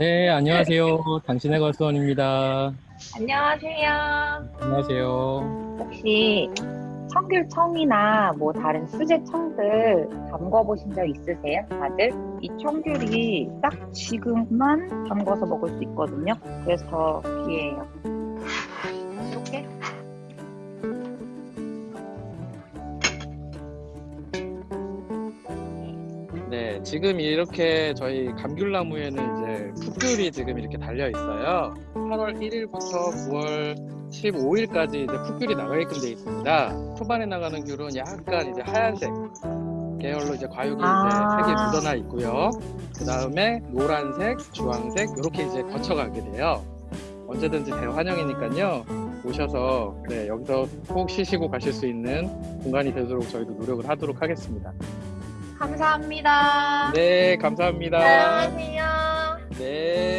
네, 안녕하세요. 당신의 걸수원입니다. 안녕하세요. 안녕하세요. 혹시 청귤청이나 뭐 다른 수제청들 담궈보신 적 있으세요? 다들? 이 청귤이 딱 지금만 담궈서 먹을 수 있거든요. 그래서 기회예요. 이렇게 네, 지금 이렇게 저희 감귤나무에는 이제 풋귤이 지금 이렇게 달려 있어요. 8월 1일부터 9월 15일까지 이제 풋귤이 나가게끔 되어 있습니다. 초반에 나가는 귤은 약간 이제 하얀색 계열로 이제 과육이 아. 이제 색이 묻어나 있고요. 그 다음에 노란색, 주황색 이렇게 이제 거쳐가게 돼요. 언제든지 대환영이니까요. 오셔서 네, 여기서 꼭 쉬시고 가실 수 있는 공간이 되도록 저희도 노력을 하도록 하겠습니다. 감사합니다. 네, 감사합니다. 사랑하세요. 네.